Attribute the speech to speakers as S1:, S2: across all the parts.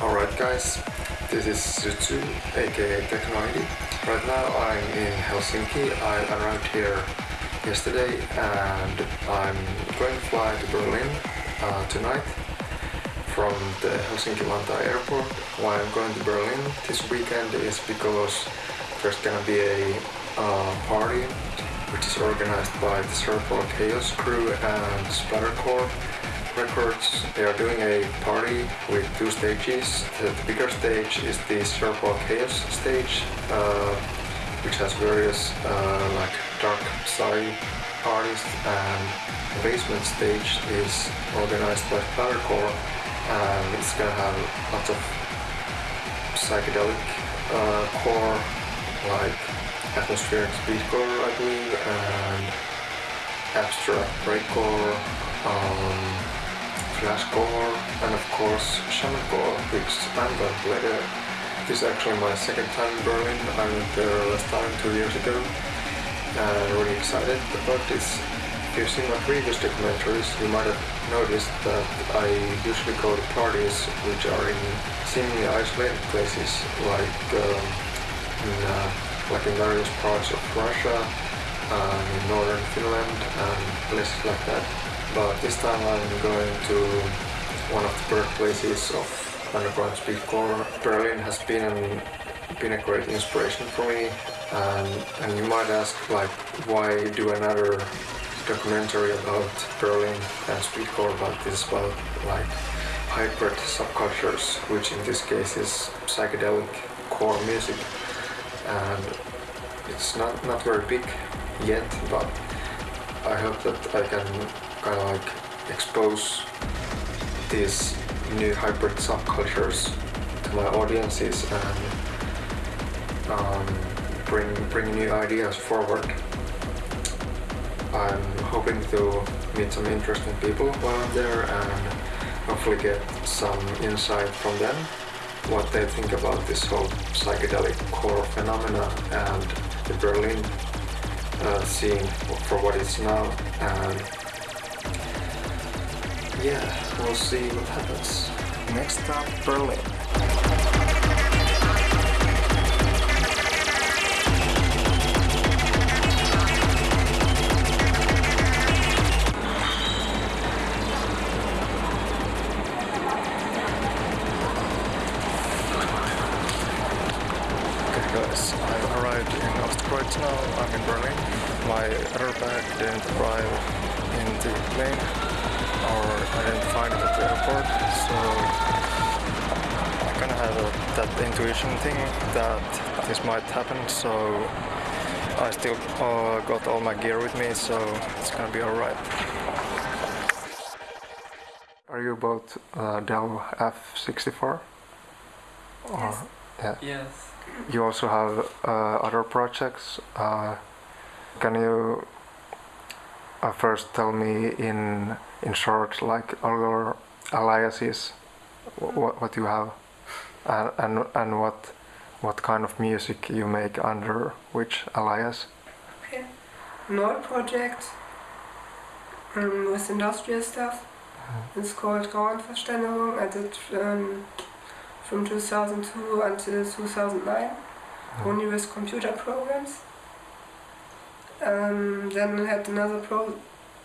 S1: Alright guys, this is Sutsu aka Technoidi. Right now I'm in Helsinki. I arrived here yesterday and I'm going to fly to Berlin uh, tonight from the Helsinki-Vantaa airport. Why I'm going to Berlin this weekend is because there's gonna be a uh, party which is organized by the Cerebral Chaos crew and Splattercore Records. They are doing a party with two stages. The, bigger stage is the Cerebral Chaos stage, uh, which has various uh, like dark side artists, and the basement stage is organized by Splattercore, and it's gonna have lots of psychedelic uh, core, like atmospheric speedcore, I believe, and abstract breakcore. Um, flashcore and of course shamancore which I'm later. This is actually my second time in Berlin. I went there last time two years ago and really excited about this. If you've seen my previous documentaries you might have noticed that I usually go to parties which are in seemingly isolated places like um, in, uh, like in various parts of Russia, um, in northern Finland and places like that but this time I'm going to one of the birthplaces of underground speedcore. Berlin has been an, been a great inspiration for me. And, and you might ask like why do another documentary about Berlin and speedcore? But this is about like hybrid subcultures which in this case is psychedelic core music. And it's not, not very big yet but I hope that I can kind of like expose these new hybrid subcultures to my audiences and um, bring bring new ideas forward. I'm hoping to meet some interesting people while I'm there and hopefully get some insight from them what they think about this whole psychedelic core phenomena and the Berlin uh, scene for what it's now and yeah, we'll see what happens. Next stop, Berlin. That thing that this might happen, so I still uh, got all my gear with me, so it's gonna be alright. Are you about uh, Dell F64? Or,
S2: yes.
S1: Yeah.
S2: Yes.
S1: You also have uh, other projects. Uh, can you uh, first tell me in in short like all your aliases what, what you have and, and and what what kind of music you make under which alias?
S2: Okay. Nord project. Um, with industrial stuff. Mm. it's called Rauenverständigung I did um, from 2002 until 2009 mm. only with computer programs. Um, then I had another pro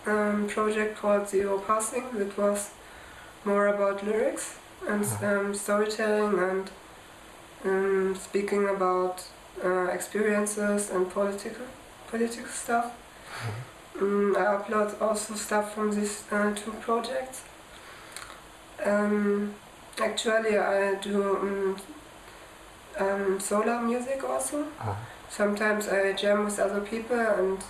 S2: um, project called Zero Passing. That was more about lyrics and um, storytelling and um, speaking about uh, experiences and political political stuff. Uh-huh. Um, I upload also stuff from these uh, two projects. Um, actually, I do um, solo music also. Uh -huh. Sometimes I jam with other people and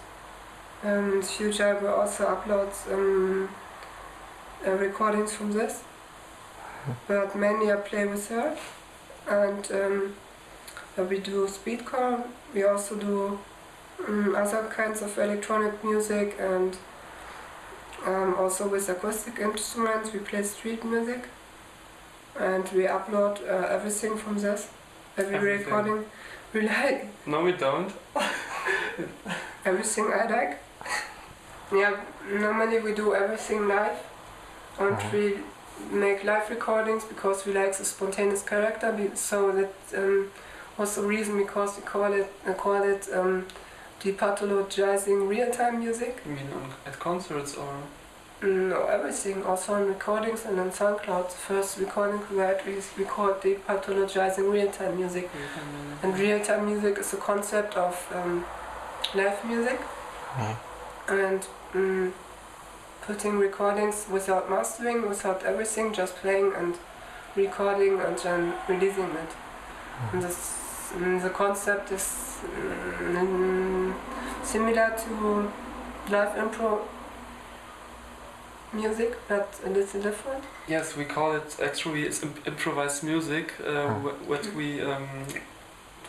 S2: um, in the future I will also upload um, uh, recordings from this. But mainly I play with her and um, we do speedcore, we also do um, other kinds of electronic music and um, also with acoustic instruments we play street music and we upload uh, everything from this, every everything. recording we like.
S3: No we don't.
S2: everything I like. Yeah, normally we do everything live and uh -huh. we make live recordings because we like the spontaneous character. So that um, was the reason because we call it uh, call it um, depathologizing real-time music.
S3: You mean on, at concerts or?
S2: Mm, No, everything. Also on recordings and on SoundCloud. The first recording we had is we called depathologizing real-time music. And real-time music is a concept of um, live music
S4: Yeah.
S2: and mm, putting recordings without mastering, without everything, just playing and recording and then releasing it. And this, mm, the concept is mm, similar to live impro music, but a little different.
S3: Yes, we call it actually it's imp- improvised music. Uh, wh- what we um,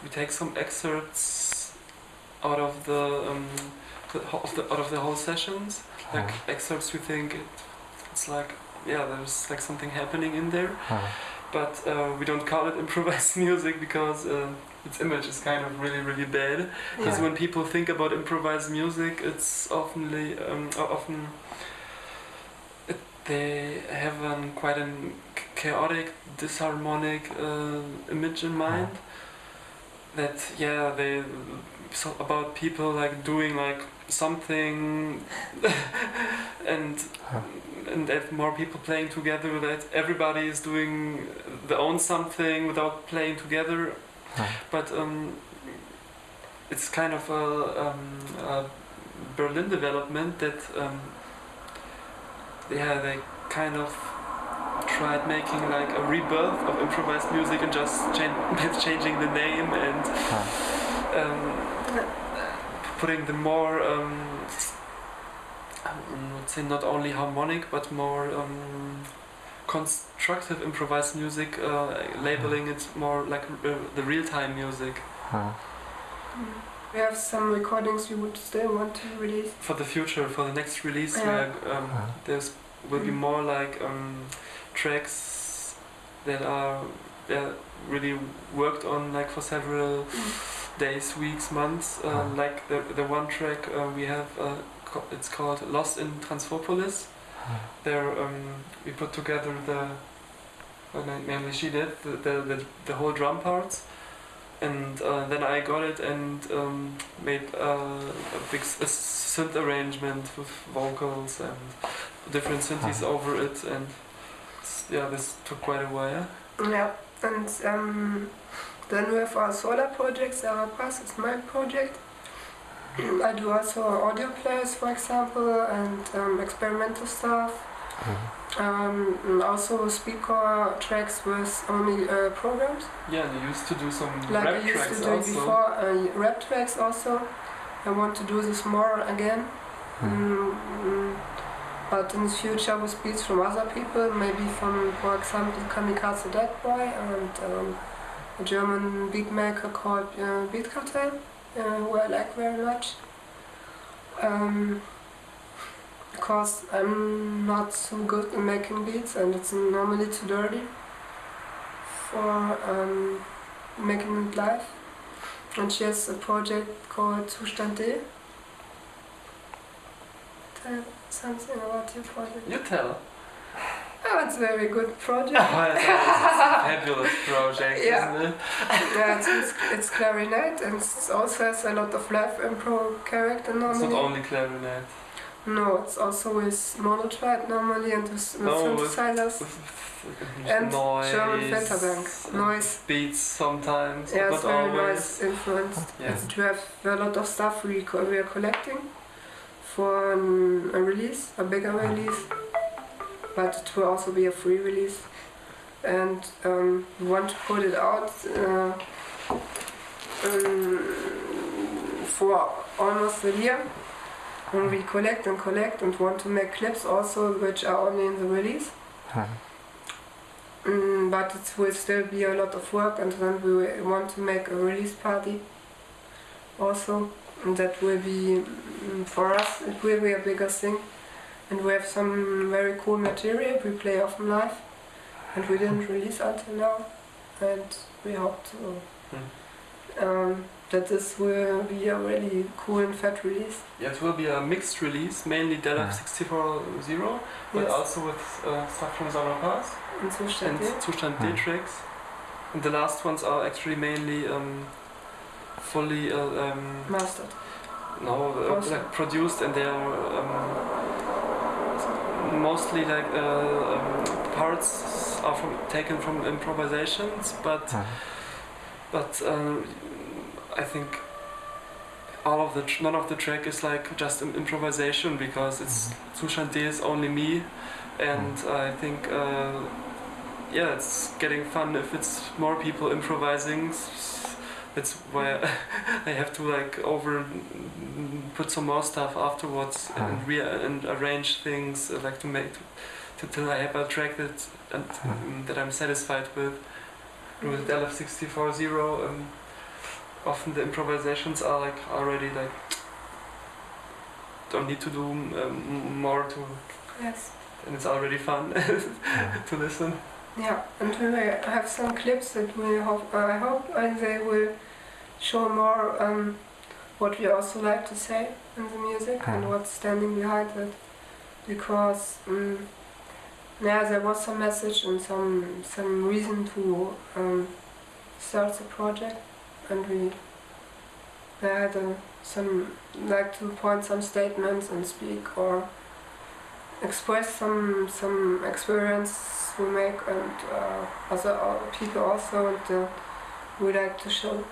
S3: we take some excerpts out of the, um, the of the out of the whole sessions, like excerpts. We think it, it's like yeah, there's like something happening in there, but uh, we don't call it improvised music because uh, its image is kind of really really bad. Because
S2: Yeah.
S3: when people think about improvised music, it's oftenly um, often it, they have an quite a chaotic, disharmonic uh, image in mind. That yeah, they so about people like doing like something, and and if more people playing together, that everybody is doing their own something without playing together. But um, it's kind of a, um, a Berlin development that um, yeah they kind of tried making like a rebirth of improvised music and just chan- changing the name and um, putting the more um, I would say not only harmonic but more um, constructive improvised music, uh, labeling it more like uh, the real-time music
S2: Mm. We have some recordings we would still want to release.
S3: for the future, for the next release.
S2: Yeah.
S3: Where, um,
S4: Uh-huh.
S3: there's will be
S2: Mm.
S3: more like um, tracks that are yeah, really worked on like for several days, weeks, months. Uh,
S4: Uh-huh.
S3: like the the one track uh, we have, uh, it's called "Lost in Transfopolis." There um, we put together the, well, mainly she did the the, the, the whole drum parts, and uh, then I got it and um, made uh, a big s- a synth arrangement with vocals and different synthes
S4: Uh-huh.
S3: over it, and yeah, this took quite a while.
S2: Yeah, and um, then we have our solar projects, our pass is my project. I do also audio players, for example, and um, experimental stuff. Um, and also speaker tracks with only uh, programs.
S3: Yeah, you used to do some
S2: Like
S3: rap
S2: I used
S3: tracks
S2: to do
S3: also.
S2: before, uh, rap tracks also. I want to do this more again. Mm, mm, but in the future with beats from other people, maybe from, for example, Kamikaze Dead Boy and um, a German beat maker called uh, Beat Cartel, uh, who I like very much. Um, because I'm not so good in making beats and it's normally too dirty for um, making it live. And she has a project called Zustand D. Tell something about your project.
S3: You tell.
S2: Oh, it's a very good project.
S3: Oh, it's a fabulous project,
S2: Yeah.
S3: isn't it?
S2: yeah, it's, it's, it's clarinet and it also has a lot of live improv character
S3: It's not only clarinet.
S2: No, it's also with monotribe normally and with, with
S3: Oh, with-
S2: synthesizers. And
S3: noise,
S2: German Fenterbank. Noise.
S3: Beats sometimes,
S2: Yeah,
S3: but
S2: it's very
S3: always.
S2: nice influenced.
S3: Yeah.
S2: And we have a lot of stuff we, co- we are collecting for um, a release, a bigger release, but it will also be a free release. And um, we want to put it out uh, um, for almost a year. And we collect and collect and want to make clips also, which are only in the release. Mm, but it will still be a lot of work, and then we want to make a release party also. And that will be, mm, for us, it will be a bigger thing. And we have some very cool material we play often live, and we didn't release until now. And we hope to. Um, that this will be a really cool and fat release.
S3: Yeah, it will be a mixed release, mainly Dell
S4: Yeah.
S3: F640, but
S2: Yes.
S3: also with uh, stuff from Sauber Pass
S2: And Zustand
S3: and
S2: D.
S3: Zustand D
S4: Hmm.
S3: tracks. And the last ones are actually mainly um, fully uh, um,
S2: mastered.
S3: no uh, like produced, and they are um, mostly like uh, um, parts are from taken from improvisations, but
S4: Uh,
S3: but um, I think all of the tr- none of the track is like just an improvisation because it's Zustand D is only me, and I think uh, yeah, it's getting fun if it's more people improvising. S- That's why I have to like over put some more stuff afterwards and re- and arrange things uh, like to make to, till I have a track that and,
S4: Mhm.
S3: that I'm satisfied with. With LF640, um, often the improvisations are like already like don't need to do um, more to,
S2: Yes.
S3: and it's already fun to listen.
S2: Yeah, and we will have some clips that we hope, I hope and they will show more um, what we also like to say in the music and
S4: Mhm.
S2: what's standing behind it. Because um, yeah, there was some message and some some reason to um, start the project, and we had uh, some like to point some statements and speak or express some some experience we make and uh, other uh, people also and uh, we like to show.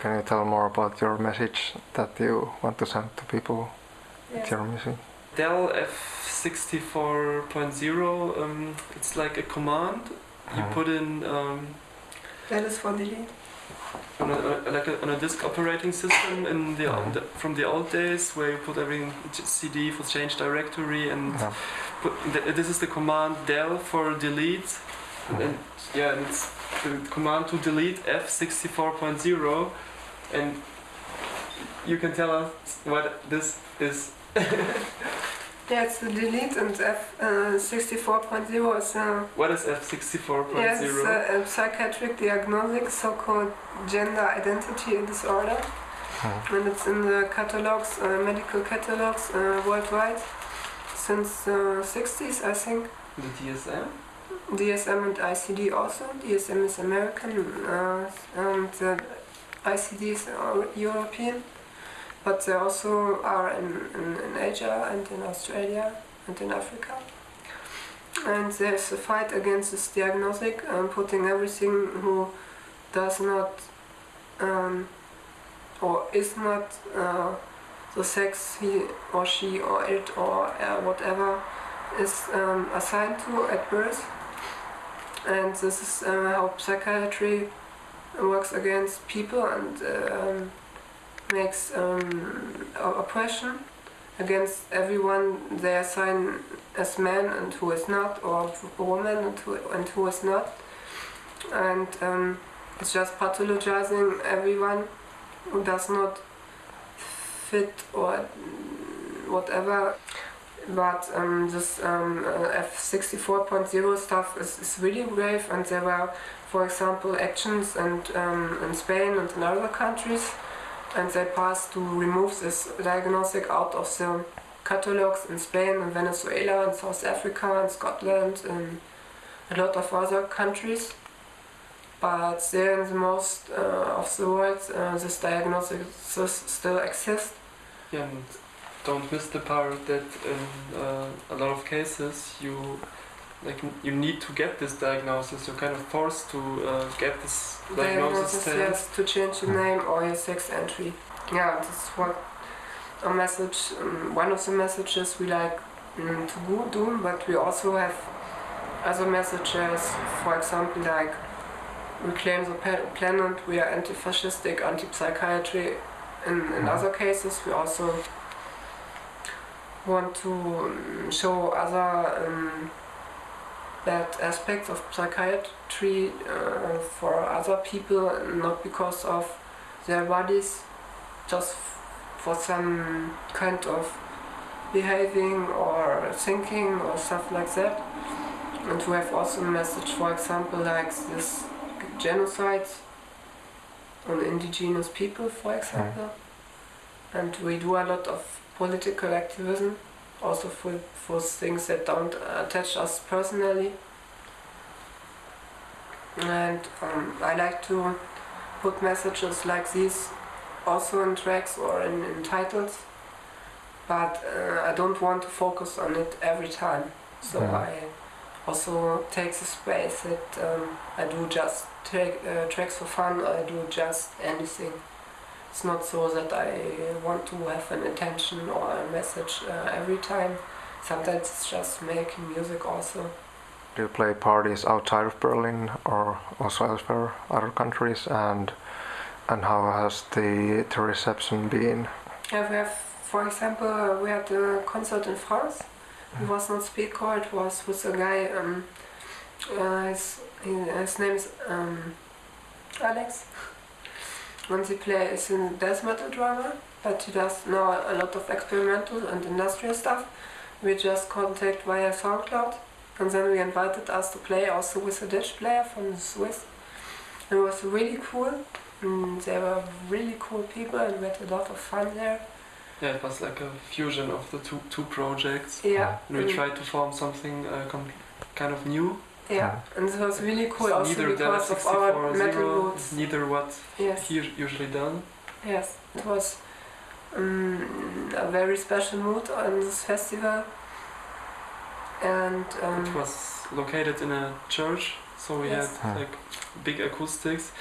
S4: Can you tell more about your message that you want to send to people with
S2: Yes.
S4: your music?
S3: Dell F64.0, um, it's like a command. You
S4: Mhm.
S3: put in um,
S2: That is for delete.
S3: on a, like a, on a disk operating system in the,
S4: Mhm.
S3: the from the old days where you put everything CD for change directory and
S4: Yeah.
S3: put, th- this is the command del for delete
S4: Mhm.
S3: and yeah and it's the command to delete F64.0 and you can tell us what this is.
S2: Yeah, it's the delete and F uh, 64.0 is uh,
S3: What is F64.0?
S2: yes, it's a, a psychiatric diagnostic, so-called gender identity disorder,
S4: Mhm.
S2: and it's in the catalogs, uh, medical catalogs uh, worldwide since the 60s, I think.
S3: the DSM?
S2: DSM and ICD also. DSM is American uh, and uh, ICD is uh, European, but they also are in, in, in Asia and in Australia and in Africa. And there's a fight against this diagnostic, um, putting everything who does not um, or is not uh, the sex he or she or it or uh, whatever is um, assigned to at birth and this is uh, how psychiatry works against people and um, makes um, oppression against everyone they assign as man and who is not, or woman and who, and who is not. And um, it's just pathologizing everyone who does not fit or whatever but um, this um, uh, F64.0 stuff is, is really brave and there were for example actions and um, in Spain and in other countries and they passed to remove this diagnostic out of the catalogs in Spain and Venezuela and South Africa and Scotland and a lot of other countries. But there in the most uh, of the world uh, this diagnosis still exists.
S3: Yeah, don't miss the part that in uh, a lot of cases you like you need to get this diagnosis. You're kind of forced to uh, get this diagnosis.
S2: diagnosis, yes, to change your name or your sex entry. Yeah, that's what a message, um, one of the messages we like um, to go do, but we also have other messages, for example, like reclaim the planet, we are anti-fascistic, anti-psychiatry. In, in
S4: Mhm.
S2: other cases, we also want to um, show other um, bad aspects of psychiatry uh, for other people, not because of their bodies, just for some kind of behaving or thinking or stuff like that. And we have also a message, for example, like this genocide on indigenous people, for example. And we do a lot of political activism, also for, for things that don't attach us personally. And um, I like to put messages like these also in tracks or in, in titles, but uh, I don't want to focus on it every time. So
S4: Mhm.
S2: I also take the space that um, I do just take uh, tracks for fun. I do just anything. It's not so that I want to have an intention or a message uh, every time. Sometimes it's just making music also.
S4: Do you play parties outside of Berlin or also elsewhere, other countries, and and how has the, the reception been?
S2: Yeah, we have, for example, we had a concert in France. It was not speedcore, it was with a guy, um, uh, his, his name is um, Alex. And he plays a death metal drummer, but he does now a lot of experimental and industrial stuff. We just contact via SoundCloud, and then we invited us to play also with a Dutch player from the Swiss. It was really cool. Mm, they were really cool people and we had a lot of fun there.
S3: Yeah, it was like a fusion of the two two projects.
S2: Yeah.
S3: And we
S2: mm,
S3: tried to form something uh, com- kind of new.
S2: Yeah, and it was really cool
S3: So
S2: also
S3: neither
S2: because of our metal
S3: zero,
S2: roots.
S3: neither what
S2: Yes,
S3: he usually done.
S2: yes, it was um, a very special mood on this festival. And um,
S3: It was located in a church, so we
S2: Yes.
S3: had
S4: Hmm.
S3: like big acoustics,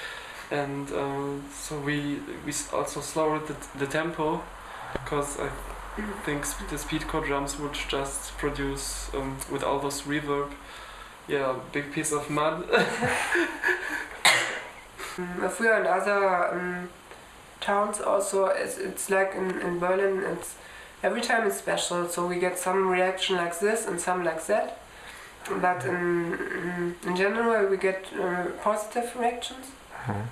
S3: and um, so we we also slowed the, the tempo because I think sp- the speedcore drums would just produce um, with all those reverb, yeah, a big piece of mud.
S2: Mm, if we are in other um, towns also, it's, it's like in, in Berlin, it's every time it's special. So we get some reaction like this and some like that. But in, in, in general, we get uh, positive reactions.
S4: Mhm.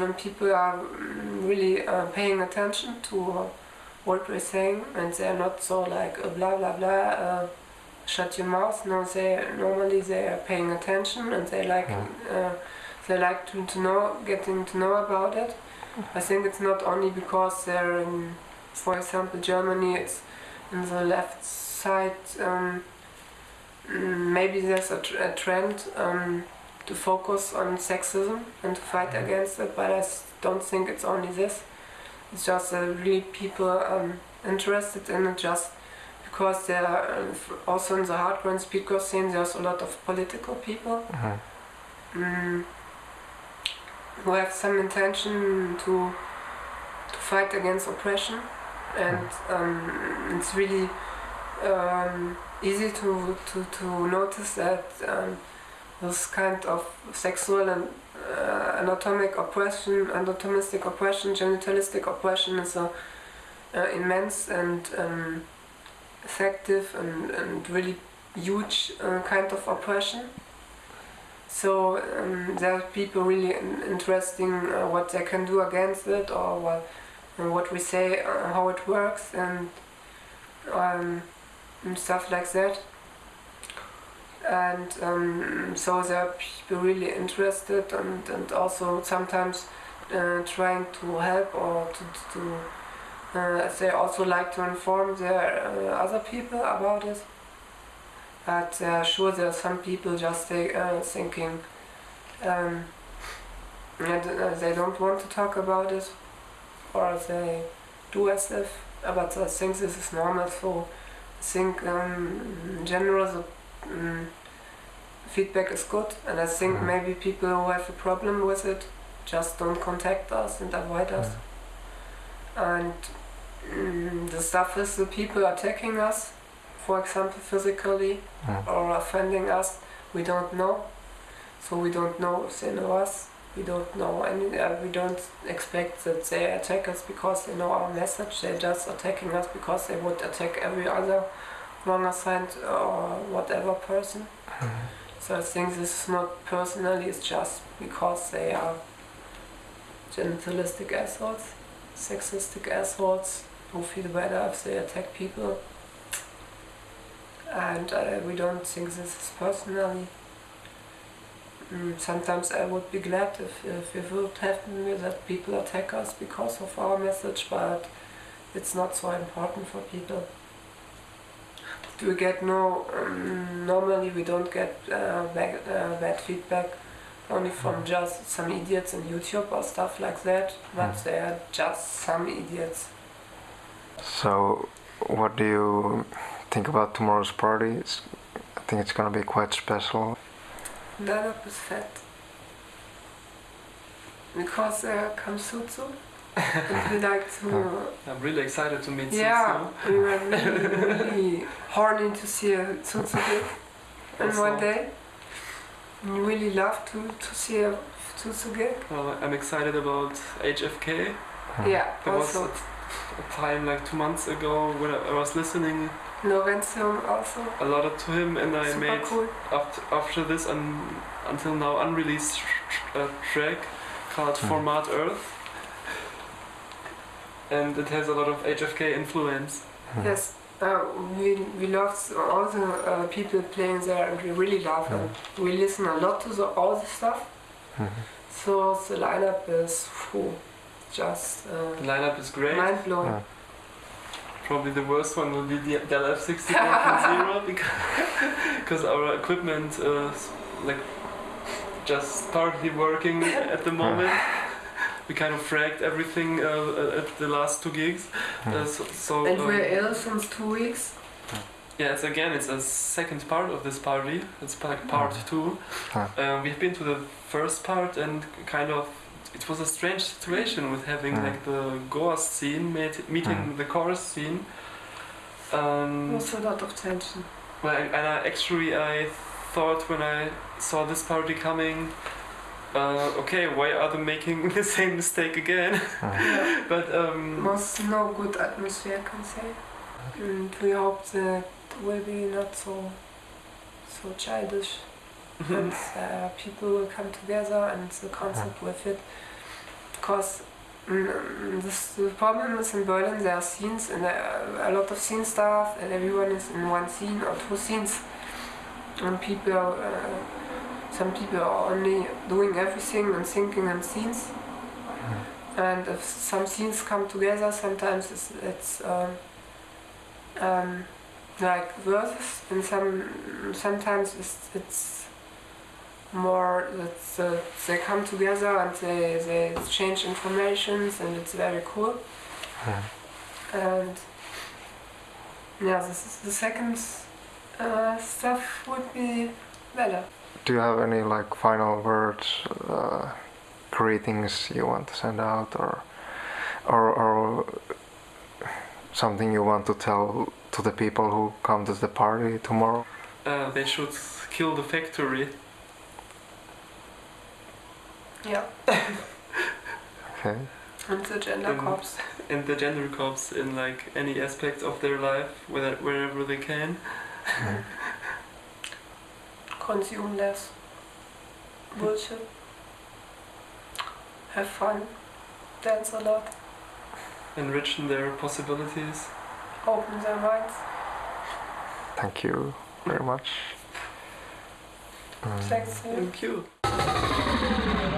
S2: when people are mm, really uh, paying attention to uh, what we're saying and they're not so like uh, blah blah blah uh, shut your mouth no they normally they are paying attention and they like uh, they like to, to know getting to know about it. I think it's not only because they're in for example Germany it's in the left side um, mm, maybe there's a, tr- a trend um, to focus on sexism and to fight against it, but I don't think it's only this. It's just that really people um, interested in it just because there are uh, also in the hardcore and speedcore scene there's a lot of political people
S4: Mhm.
S2: mm, who have some intention to to fight against oppression, and um, it's really um, easy to, to, to notice that um, this kind of sexual and uh, anatomic oppression, anatomistic oppression, genitalistic oppression is a uh, immense and um, effective and, and really huge uh, kind of oppression. So um, there are people really interesting uh, what they can do against it or what, what we say, uh, how it works and, um, and stuff like that. And um, so there are people really interested and, and also sometimes uh, trying to help or to, to uh, they also like to inform their uh, other people about it. But uh, sure, there are some people just think, uh, thinking um, uh, they don't want to talk about it, or they do as if. But I think this is normal. So I think um, in general the um, feedback is good, and I think
S4: Mhm.
S2: maybe people who have a problem with it just don't contact us and avoid us. And mm, the stuff is the people attacking us, for example, physically
S4: Mhm.
S2: or offending us, we don't know. So we don't know if they know us. We don't know any. Uh, we don't expect that they attack us because they know our message. They're just attacking us because they would attack every other wrong assigned or whatever person. So I think this is not personally. It's just because they are genitalistic assholes, sexistic assholes who feel better if they attack people. And uh, we don't think this is personally. mm, sometimes I would be glad if, if it would happen that people attack us because of our message, but it's not so important for people. We get no, um, normally we don't get uh, bad, uh, bad feedback only from just some idiots on YouTube or stuff like that, but
S4: Mm.
S2: they are just some idiots.
S4: So, what do you think about tomorrow's party? It's, I think it's gonna be quite special.
S2: None of is fat. Because there comes Sutsu. we like to.
S3: I'm really excited to meet
S2: Yeah,
S3: Sutsu.
S2: we were really, really horny to see a Sutsu gig in
S3: Also-
S2: one day. We really love to, to see uh, a Sutsu gig.
S3: Well, I'm excited about HFK. Hmm.
S2: Yeah,
S3: There was
S2: also
S3: a time like two months ago when I I was listening
S2: Noventium also.
S3: a lot to him and I
S2: Super
S3: made
S2: cool.
S3: after, after this un, until now unreleased tr- uh, track called
S4: Hmm.
S3: Format Earth. And it has a lot of HFK influence.
S4: Hmm.
S2: Yes, uh, we, we love all the uh, people playing there and we really love them. We listen a lot to the, all the stuff.
S4: Mhm.
S2: So the lineup is phew, just uh,
S3: The lineup is great.
S2: mind blowing.
S4: Yeah.
S3: Probably the worst one will be the Dell F64.0 because our equipment is like just partly working at the moment. We kind of fragged everything uh, at the last two gigs. Uh, so, so
S2: And
S3: um,
S2: we're ill since two weeks.
S3: Yeah, it's again, it's a second part of this party. It's like part
S4: Mhm.
S3: two. We've been to the first part and kind of, it was a strange situation with having
S4: Mhm.
S3: like the Goa scene meet, meeting
S4: Mhm.
S3: the chorus scene. Um,
S2: Also a lot of tension.
S3: well, and and I actually I thought when I saw this party coming, uh, okay, why are they making the same mistake again?
S4: Mhm.
S3: but um,
S2: Was no good atmosphere, I can say. And we hope that will be not so so childish and uh, people will come together and the concept will fit. Because mm, this, the problem is in Berlin there are scenes and uh, a lot of scene staff and everyone is in one scene or two scenes. And people uh, some people are only doing everything and thinking in scenes. And if some scenes come together sometimes it's, it's um, um, like verses and some sometimes it's, it's more that uh, they come together and they, they exchange informations and it's very cool
S4: Mhm.
S2: and yeah this is the second uh, stuff would be better
S4: Do you have any like final words, uh, greetings you want to send out, or, or, or something you want to tell to the people who come to the party tomorrow?
S3: uh, they should kill the factory.
S2: Yeah
S4: Okay.
S2: and the gender
S3: Um,
S2: corps
S3: and the gender cops in like any aspect of their life, whether, wherever they can.
S4: Mhm.
S2: consume less bullshit have fun dance a lot
S3: enrichen their possibilities.
S2: open their minds
S4: Thank you very much.
S2: Thanks to you.
S3: Thank you.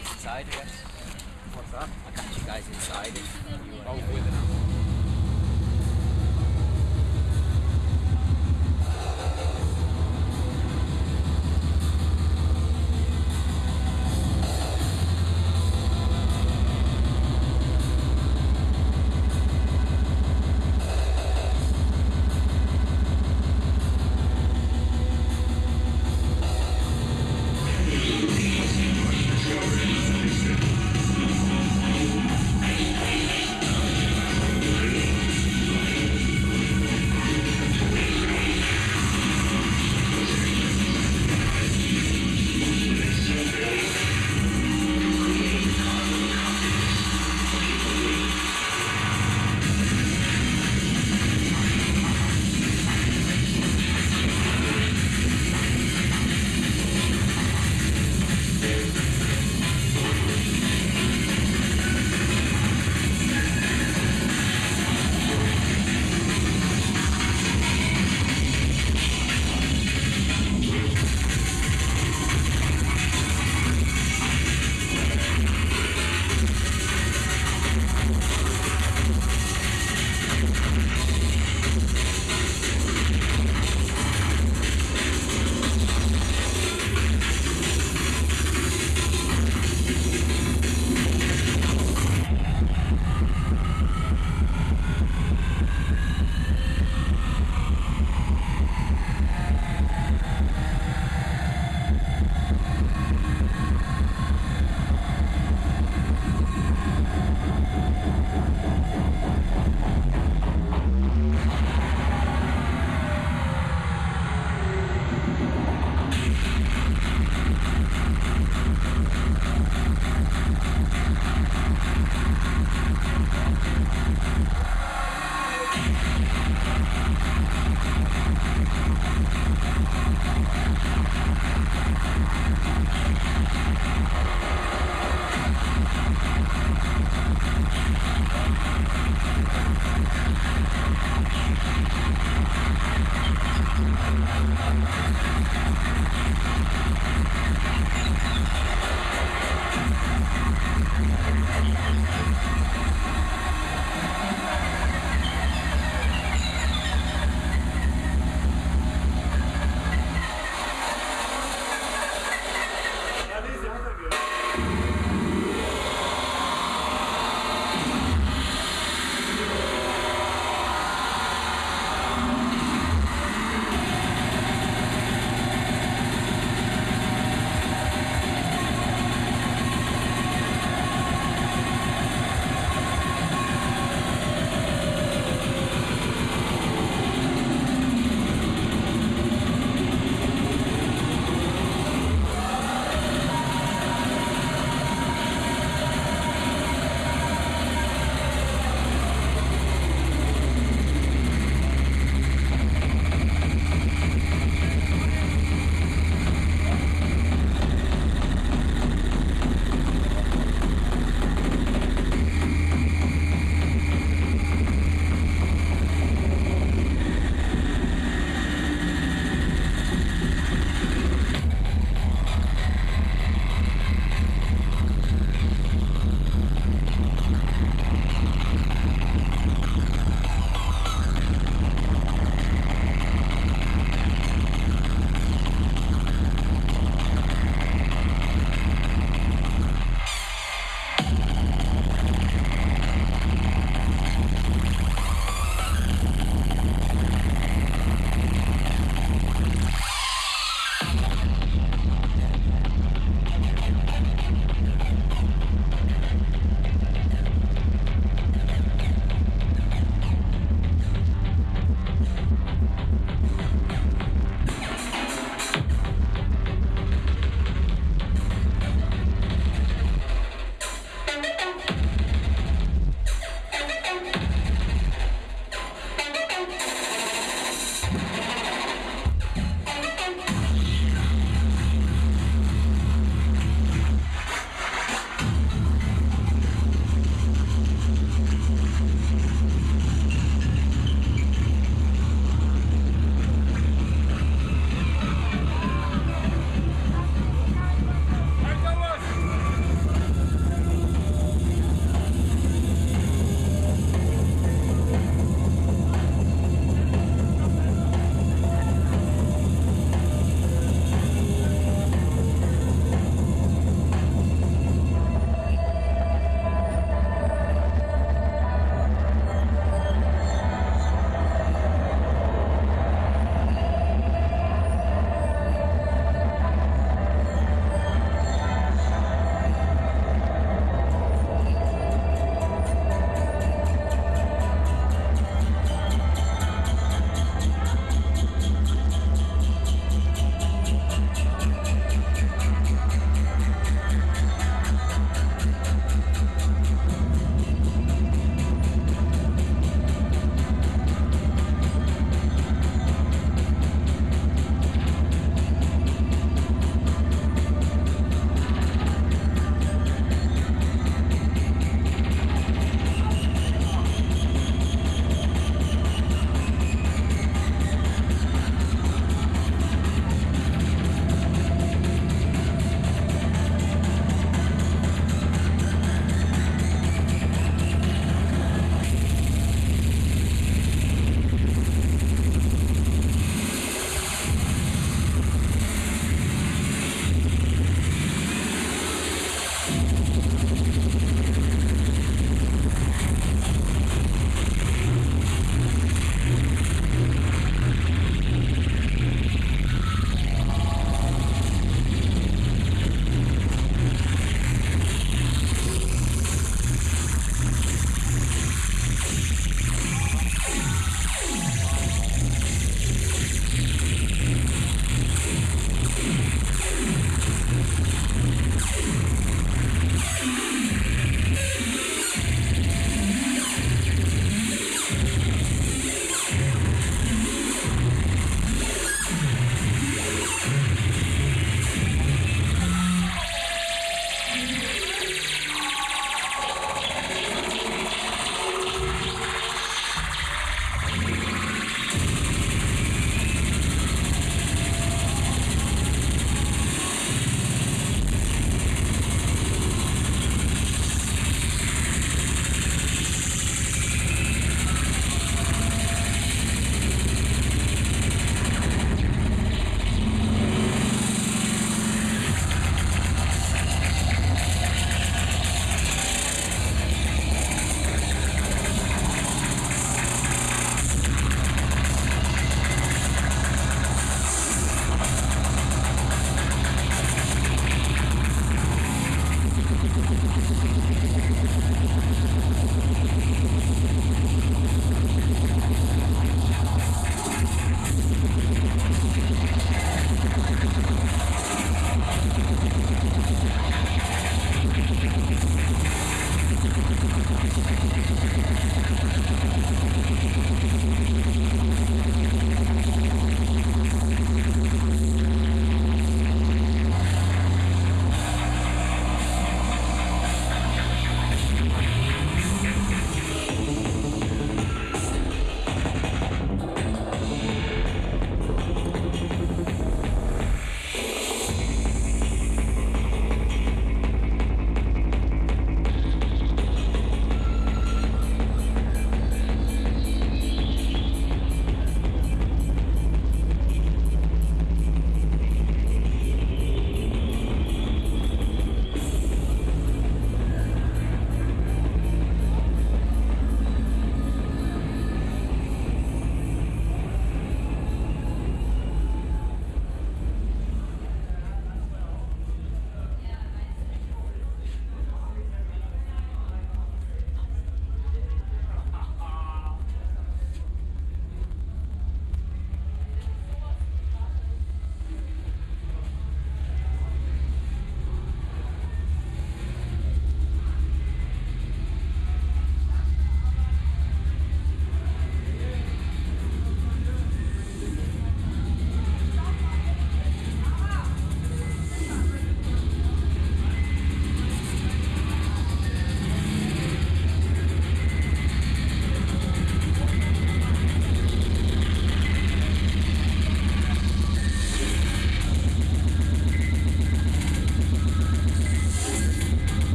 S5: Inside, I guess.
S6: What's that?
S5: I'll catch you guys inside if you want
S6: Oh, with it.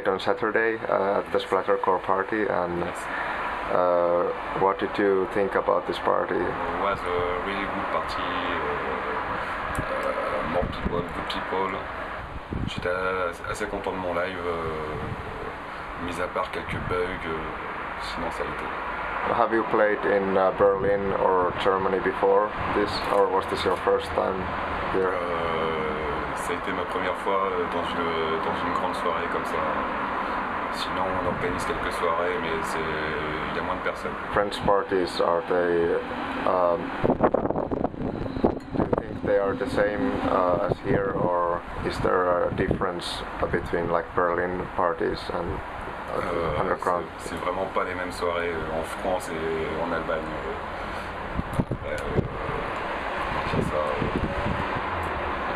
S1: Played on Saturday uh, at the Splattercore party, and uh, what did you think about this party?
S7: It was a really good party. Uh, uh, more people, good people. J'étais assez- assez content de mon live, euh, mis à part quelques bugs, euh, sinon ça a été.
S1: Have you played in uh, Berlin or Germany before this, or was this your first time here?
S7: Euh, été ma première fois euh, dans une, dans une grande soirée comme ça. Sinon, on organise quelques soirées, mais il y a moins de personnes.
S1: French parties are they? Um, do you think they are the same uh, as here, or is there a difference between like Berlin parties and uh,
S7: Euh,
S1: underground?
S7: c'est- vraiment pas les mêmes soirées euh, en France et en Allemagne. Après, euh, ça, euh,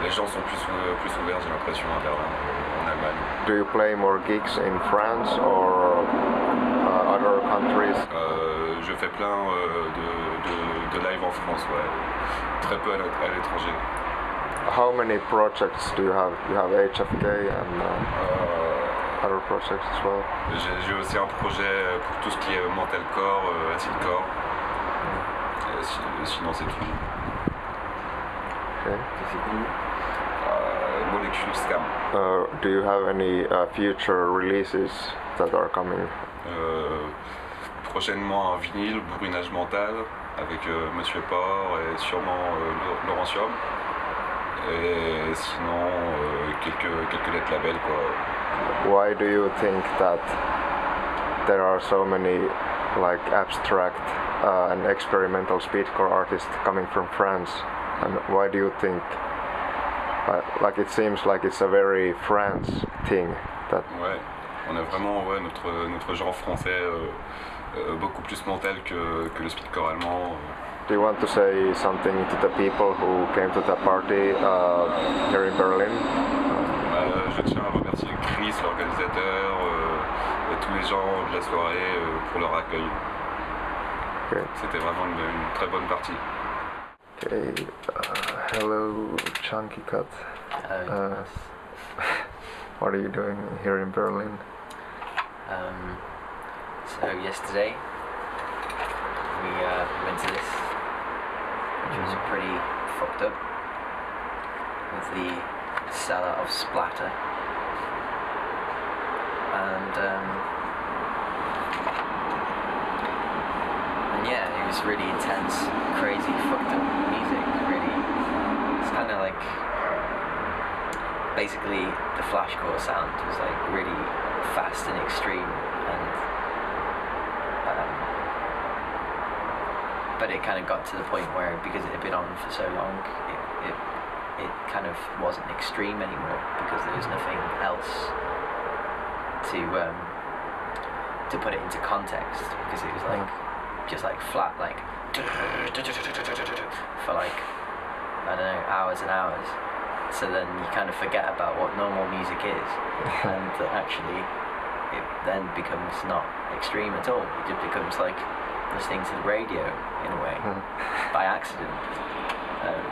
S7: les gens sont plus, plus ouverts, j'ai l'impression, à Berlin, euh, en Allemagne.
S1: Do you play more gigs in France or uh, other countries?
S7: Euh, je fais plein euh, de, de, de live en France, ouais. Très peu à l'é- à l'étranger.
S1: How many projects do you have? You have HFK and uh,
S7: Euh,
S1: other projects as well?
S7: J'ai aussi un projet euh, pour tout ce qui est mentalcore, euh, acidcore. Et si- sinon, c'est tout.
S1: Okay.
S7: Molecule Scam.
S1: Uh, do you have any uh, future releases that are coming?
S7: Euh, prochainement un vinyle, bourrinage mental, avec euh, Monsieur Port et sûrement euh, Laurentium. Et sinon, quelques, quelques lettres labels quoi.
S1: Why do you think that there are so many like abstract uh, and experimental speedcore artists coming from France? And why do you think? Uh, like it seems like it's a very France thing that
S7: Ouais, on a vraiment ouais, notre, notre genre français euh, euh, beaucoup plus mental que, que le speedcore allemand.
S1: Do you want to say something to the people who came to the party uh, here in Berlin?
S7: Euh, je tiens à remercier Chris, l'organisateur, euh, et tous les gens de la soirée euh, pour leur accueil.
S1: Okay.
S7: C'était vraiment une, une très bonne partie.
S1: Okay. Uh, hello, Junkie Cut. Uh, what are you doing here in Berlin?
S8: Um, so yesterday we uh, went to this, which was pretty fucked up, with the seller of Splatter, and um, yeah, it was really intense, crazy, fucked up music. Really, it's kind of like basically the flashcore sound was like really fast and extreme and um, but it kind of got to the point where because it had been on for so long it, it, it kind of wasn't extreme anymore because there was nothing else to um, to put it into context because it was like just like flat like for like I don't know hours and hours. So then you kind of forget about what normal music is. And that actually it then becomes not extreme at all. It just becomes like listening to the radio in a way by accident. Um,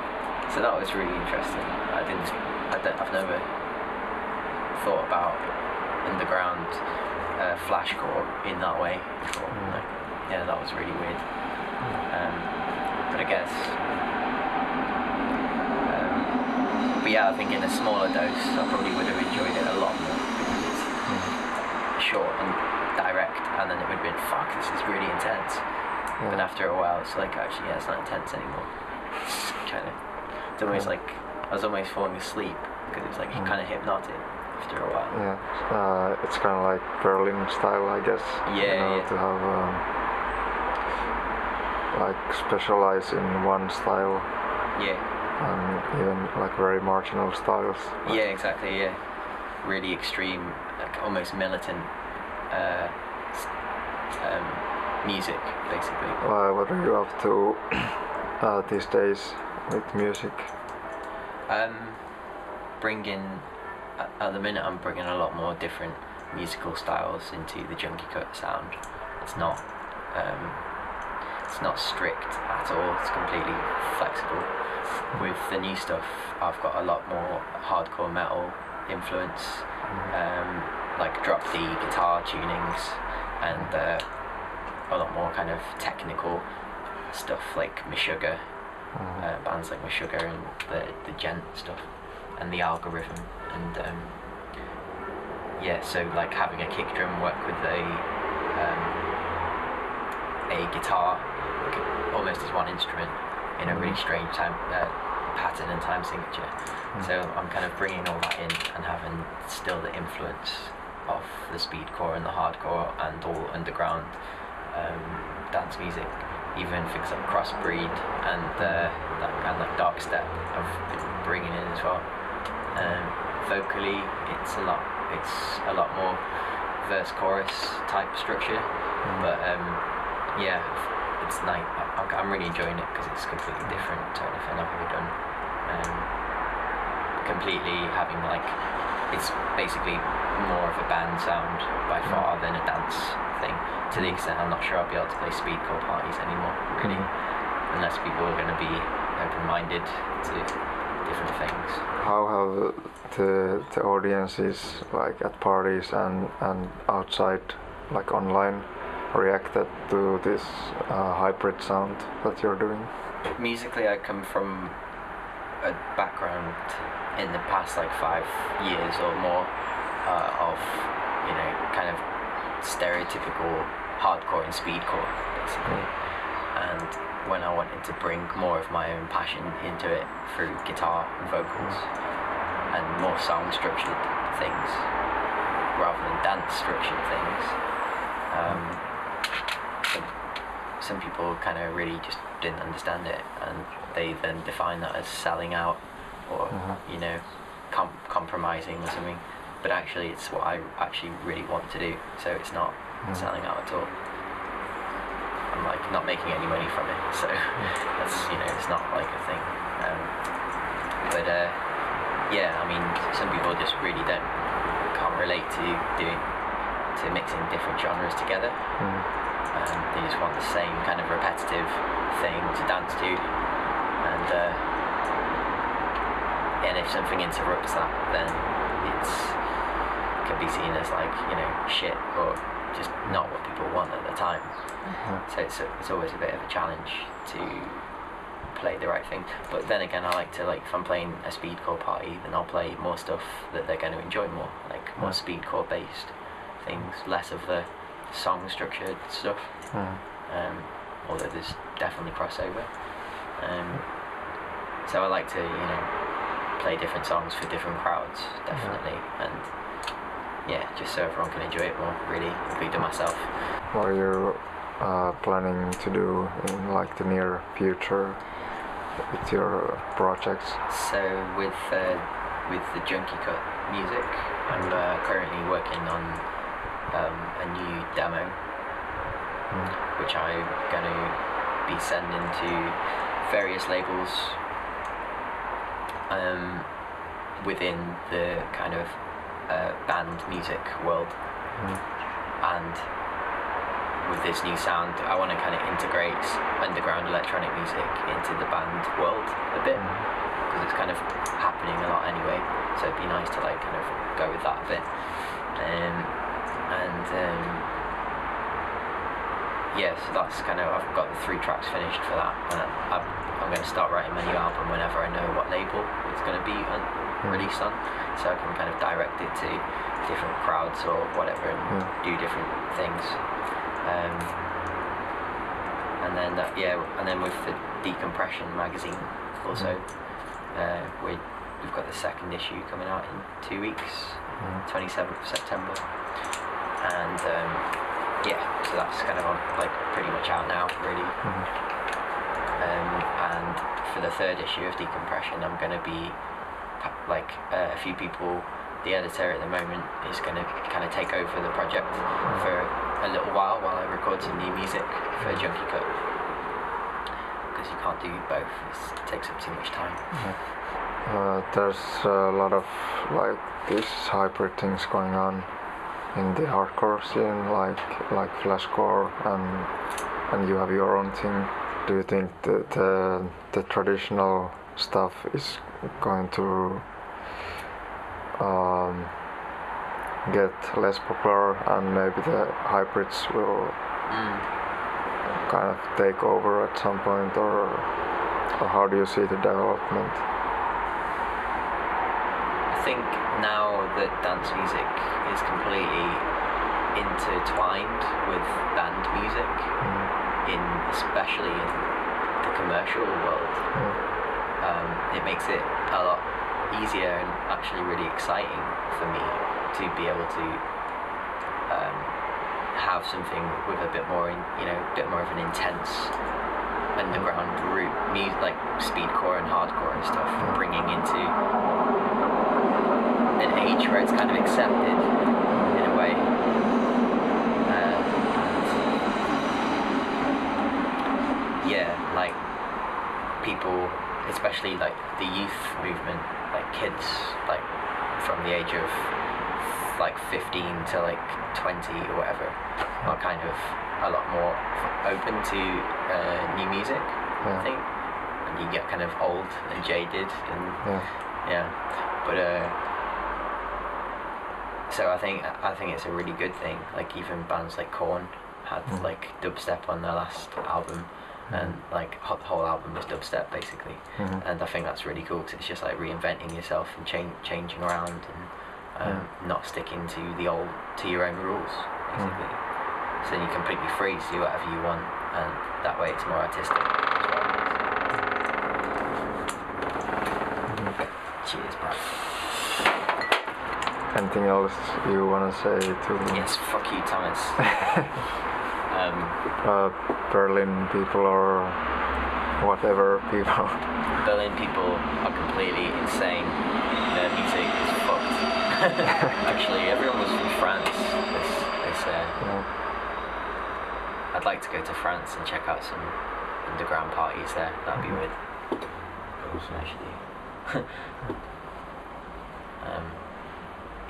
S8: so that was really interesting. I didn't I don't, I've never thought about underground uh, flashcore in that way before. Like, yeah that was really weird um, but I guess um, but yeah, I think in a smaller dose, I probably would have enjoyed it a lot more because it's short and direct, and then it would have been, fuck, this is really intense. But after a while, it's like, actually, yeah, it's not intense anymore. It's kind of, it's almost like I was almost falling asleep because it's like kind of hypnotic after a while.
S1: Yeah, uh, it's kind of like Berlin style, I guess.
S8: Yeah,
S1: you know,
S8: yeah.
S1: to have um, like specialize in one style
S8: Yeah,
S1: and even like very marginal styles.
S8: yeah, exactly, yeah. Really extreme, like almost militant uh, um, music, basically.
S1: Uh, what are you up to uh, these days with music?
S8: Um, bringing at, at the minute, I'm bringing a lot more different musical styles into the Junkie Cut sound. It's not, um, it's not strict at all. It's completely flexible. With the new stuff, I've got a lot more hardcore metal influence, um, like drop D guitar tunings and uh, a lot more kind of technical stuff like Meshuggah, uh, bands like Meshuggah and the the djent stuff and the algorithm and um, yeah, so like having a kick drum work with a um, a guitar almost as one instrument in a really strange time uh, pattern and time signature. So I'm kind of bringing all that in and having still the influence of the speedcore and the hardcore and all underground um, dance music, even things like crossbreed and uh, that kind of dark step I've been bringing in as well. Um, vocally, it's a lot. It's a lot more verse chorus type structure, but um, yeah, it's like I, I'm really enjoying it because it's completely different to anything I've ever done. Um, completely having like it's basically more of a band sound by mm. far than a dance thing. To the mm. extent I'm not sure I'll be able to play speedcore parties anymore, really, mm. unless people are going to be open-minded to different things.
S1: How have the the audiences like at parties and and outside, like online, reacted to this uh, hybrid sound that you're doing?
S8: musically I come from a background in the past like five years or more uh, of you know kind of stereotypical hardcore and speedcore basically. And when I wanted to bring more of my own passion into it through guitar and vocals and more sound structured things rather than dance structured things um, some people kind of really just didn't understand it and they then define that as selling out or you know com- compromising or something. But actually it's what I actually really want to do so it's not selling out at all. I'm like not making any money from it so that's you know it's not like a thing. Um, but uh, yeah I mean some people just really don't can't relate to doing to mixing different genres together um, they just want the same kind of repetitive thing to dance to. And uh, and if something interrupts that then it's can be seen as like you know shit or just not what people want at the time. So it's, a, it's always a bit of a challenge to play the right thing. But then again I like to like if I'm playing a speedcore party then I'll play more stuff that they're going to enjoy more like more speedcore based things less of the song structured stuff um, although there's definitely crossover. Um, so I like to, you know, play different songs for different crowds, definitely, and yeah, just so everyone can enjoy it more, really, including myself.
S1: What are you uh, planning to do in like the near future with your projects?
S8: So with uh, with the Junkie Cut music, I'm uh, currently working on um, a new demo, which I'm going to be sending to various labels um, within the kind of uh, band music world, and with this new sound, I want to kind of integrate underground electronic music into the band world a bit because it's kind of happening a lot anyway. So it'd be nice to like kind of go with that a bit. Um, and um, yeah, so that's kind of I've got the three tracks finished for that. And I'm, I'm going to start writing my new album whenever I know what label it's going to be on, released on, so I can kind of direct it to different crowds or whatever and do different things. Um, and then that, yeah, and then with the Decompression magazine also, uh, we we've got the second issue coming out in two weeks, 27th of September, and um, yeah, so that's kind of on, like pretty much out now, really. Um, and for the third issue of Decompression, I'm going to be like uh, a few people. The editor at the moment is going to kind of take over the project for a little while while I record some new music for Junkie Cut. Because you can't do both; it's, it takes up too much time.
S1: Uh, there's a lot of like these hybrid things going on in the hardcore scene, like like flashcore, and and you have your own thing. Do you think the the, the traditional stuff is going to um, get less popular and maybe the hybrids will
S8: Mm.
S1: kind of take over at some point or, or how do you see the development?
S8: I think now that dance music is completely intertwined with band music, in especially in the commercial world, um, it makes it a lot easier and actually really exciting for me to be able to um, have something with a bit more, in, you know, bit more of an intense underground music like speedcore and hardcore and stuff, bringing into an age where it's kind of accepted in a way. Uh, yeah, like people, especially like the youth movement, like kids, like from the age of like 15 to like 20 or whatever, are kind of a lot more open to uh, new music, I think. And you get kind of old and jaded and
S1: Yeah.
S8: yeah, but uh, so I think I think it's a really good thing. Like even bands like Korn had
S1: Mm.
S8: like dubstep on their last album, and like the whole album was dubstep basically.
S1: Mhm.
S8: And I think that's really cool because it's just like reinventing yourself and change changing around and um, not sticking to the old to your own rules basically. So then you're completely free to do whatever you want, and that way it's more artistic. as well. Cheers, bro.
S1: Anything else you wanna say to me?
S8: Yes, fuck you, Thomas. um,
S1: uh, Berlin people or whatever people?
S8: Berlin people are completely insane. Their music is fucked. Actually, everyone was from France. This, this, uh,
S1: Yeah.
S8: I'd like to go to France and check out some underground parties there. That'd be weird. Actually. um,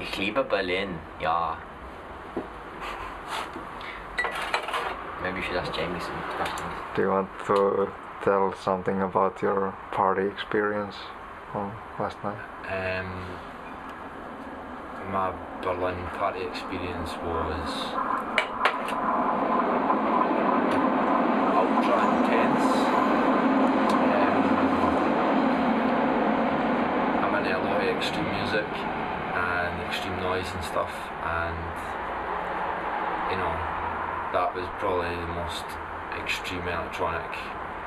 S8: ich liebe Berlin. Ja. Maybe you should ask Jamie some questions.
S1: Do you want to tell something about your party experience on last night?
S9: Um, my Berlin party experience was ultra intense. Um, I'm into a lot of extreme music and extreme and stuff, and you know that was probably the most extreme electronic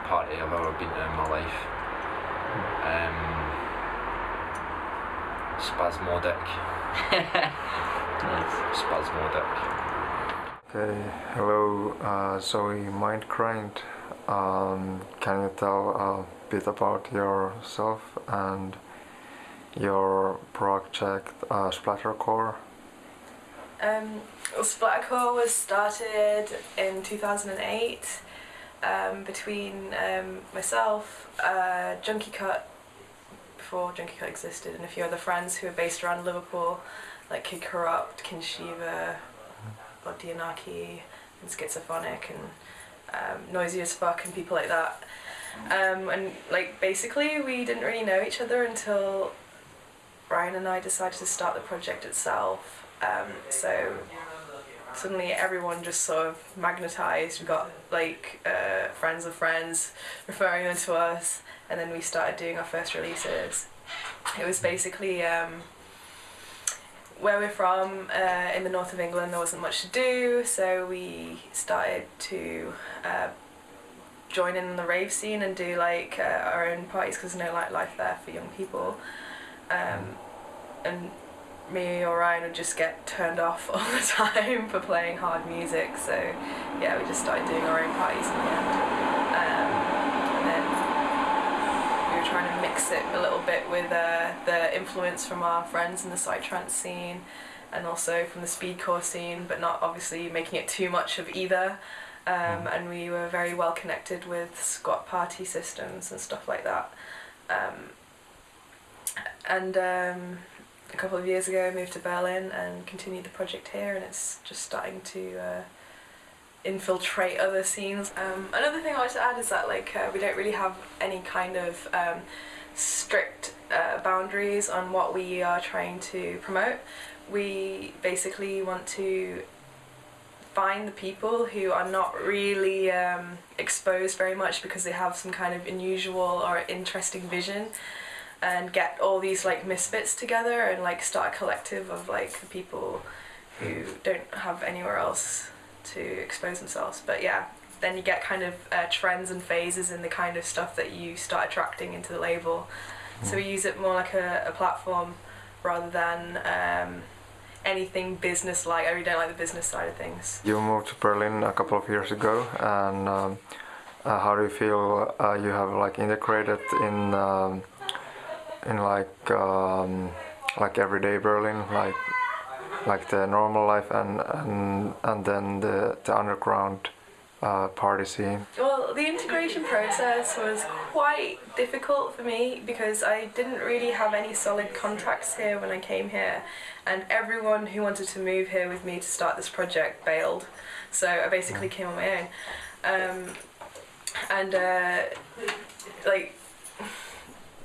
S9: party I've ever been to in my life. Um, spasmodic.
S8: Nice.
S9: Spasmodic.
S1: Okay, hello, uh, Zoe Mindgrind. Um, can you tell a bit about yourself and your project uh, Splattercore?
S10: Um, Splattercore was started in 2008 um, between um, myself, uh, Junkie Cut, before Junkie Cut existed, and a few other friends who are based around Liverpool, like Kid Corrupt, Kinshiva, Odianaki, and Schizophrenic, and um, Noisy as Fuck, and people like that. Um, and like basically, we didn't really know each other until Ryan and I decided to start the project itself. Um, so suddenly everyone just sort of magnetized. We got like uh, friends of friends referring them to us, and then we started doing our first releases. It was basically um, where we're from uh, in the north of England. There wasn't much to do, so we started to. Uh, join in the rave scene and do like uh, our own parties because there's no like life there for young people um, and me or Ryan would just get turned off all the time for playing hard music. So yeah, we just started doing our own parties in the end. Um, and then we were trying to mix it a little bit with uh, the influence from our friends in the psytrance scene and also from the speedcore scene, but not obviously making it too much of either. Um, and we were very well connected with squat party systems and stuff like that. Um, and um, a couple of years ago I moved to Berlin and continued the project here and it's just starting to uh, infiltrate other scenes. Um, another thing I wanted to add is that like uh, we don't really have any kind of um, strict uh, boundaries boundaries on what we are trying to promote. We basically want to find the people who are not really um, exposed very much because they have some kind of unusual or interesting vision and get all these like misfits together and like start a collective of like the people who don't have anywhere else to expose themselves but yeah then you get kind of uh, trends and phases in the kind of stuff that you start attracting into the label so we use it more like a, a platform rather than um, anything business like. I really don't like the business side of things.
S1: You moved to Berlin a couple of years ago, and um, uh, how do you feel uh, you have like integrated in um, in like um, like everyday Berlin, like like the normal life and and and then the the underground uh, party scene?
S10: Well, the integration process was quite difficult for me because I didn't really have any solid contacts here when I came here, and everyone who wanted to move here with me to start this project bailed. So I basically came on my own, um, and uh, like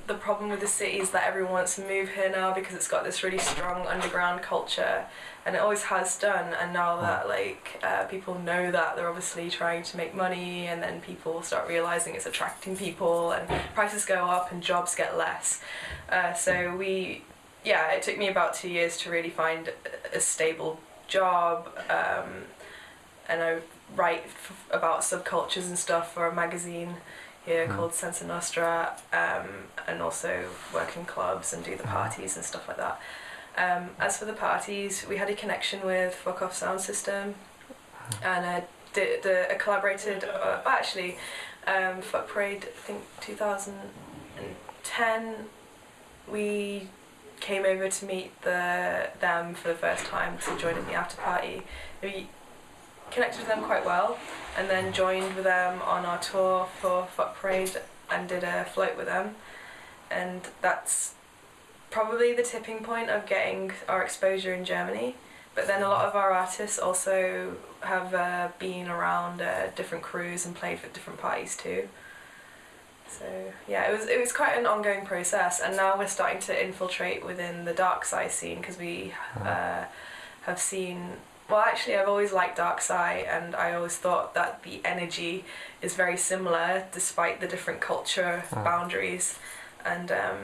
S10: the problem with the city is that everyone wants to move here now because it's got this really strong underground culture and it always has done and now that like uh, people know that they're obviously trying to make money and then people start realizing it's attracting people and prices go up and jobs get less. Uh, so we yeah it took me about two years to really find a stable job um, and I write f- about subcultures and stuff for a magazine here
S1: Mm.
S10: called Senza Nostra um, and also work in clubs and do the parties and stuff like that. Um, as for the parties, we had a connection with Fuck Off Sound System and uh, did the, uh, collaborated, uh, actually, um, Fuck Parade, I think 2010, we came over to meet the them for the first time to join in the after party. We connected with them quite well and then joined with them on our tour for Fuck Parade and did a float with them. And that's probably the tipping point of getting our exposure in Germany. But then a lot of our artists also have uh, been around uh, different crews and played for different parties too. So yeah, it was it was quite an ongoing process, and now we're starting to infiltrate within the dark side scene because we uh, have seen. Well, actually, I've always liked Dark Side, and I always thought that the energy is very similar despite the different culture
S1: Mm.
S10: boundaries, and um,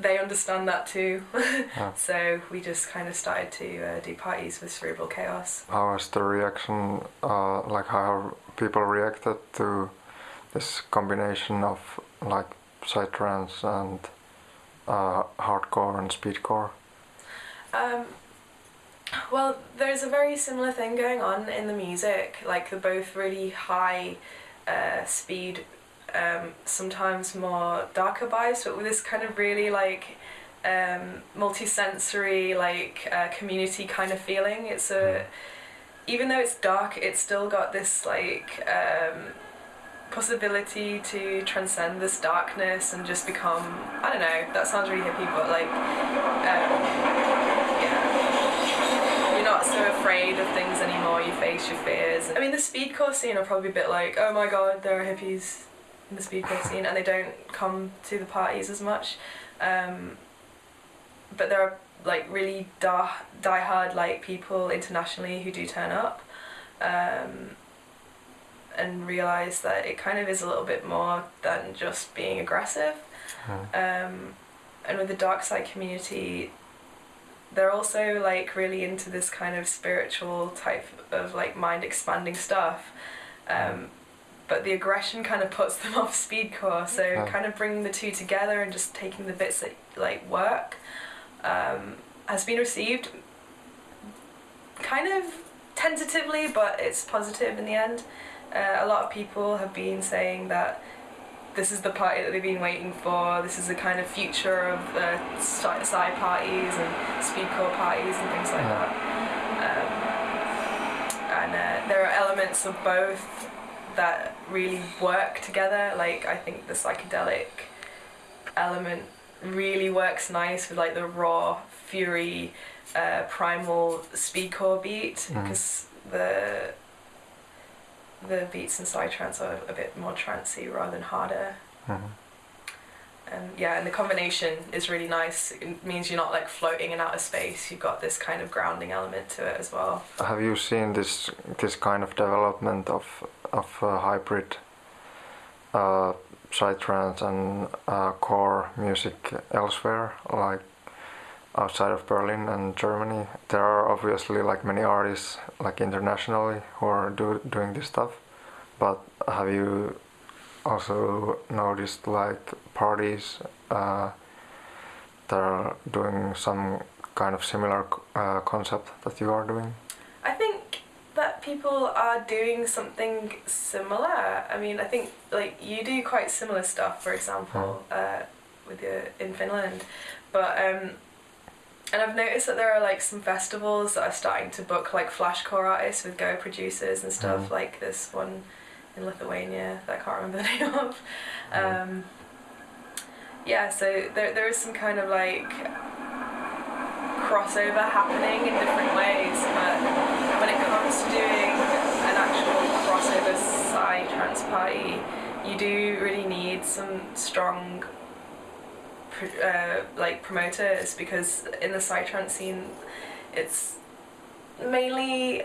S10: they understand that too.
S1: Yeah.
S10: so we just kind of started to uh, do parties with Cerebral Chaos.
S1: How was the reaction? Uh, like how people reacted to this combination of like psytrance and uh, hardcore and speedcore?
S10: Um, well, there's a very similar thing going on in the music. Like they're both really high uh, speed, um, sometimes more darker vibes, but with this kind of really like um, multi-sensory, like uh, community kind of feeling. It's a even though it's dark, it's still got this like um, possibility to transcend this darkness and just become I don't know. That sounds really hippie, but like um, not so afraid of things anymore. You face your fears. I mean, the speedcore scene are probably a bit like, oh my god, there are hippies in the speedcore scene, and they don't come to the parties as much. Um, but there are like really die-hard like people internationally who do turn up. Um, and realize that it kind of is a little bit more than just being aggressive. Um, and with the dark side community, they're also like really into this kind of spiritual type of like mind expanding stuff. Um, but the aggression kind of puts them off speedcore, so
S1: Oh.
S10: kind of bringing the two together and just taking the bits that like work um, has been received kind of tentatively, but it's positive in the end. Uh, a lot of people have been saying that this is the party that they've been waiting for. This is the kind of future of the psy psy parties and speedcore parties and things like that. Um, and uh, there are elements of both that really work together. Like I think the psychedelic element really works nice with like the raw fury, uh, primal speedcore beat
S1: Mhm.
S10: because the the beats in psytrance are a bit more trancey rather than harder.
S1: Mhm.
S10: and yeah, and the combination is really nice. It means you're not like floating in outer space. You've got this kind of grounding element to it as well.
S1: Have you seen this this kind of development of of uh, hybrid uh, psytrance and uh, core music elsewhere, like outside of Berlin and Germany? There are obviously like many artists like internationally who are do, doing this stuff, but have you also noticed like parties uh, that are doing some kind of similar uh, concept that you are doing?
S10: I think that people are doing something similar. I mean, I think like you do quite similar stuff, for example, uh, with your in Finland, but um, and I've noticed that there are like some festivals that are starting to book like flashcore artists with Goa producers and stuff.
S1: Mm.
S10: Like this one in Lithuania that I can't remember the name of. Um, yeah, so there there is some kind of like crossover happening in different ways, but when it comes to doing an actual crossover psytrance party, you do really need some strong uh, like promoters because in the psytrance scene, it's mainly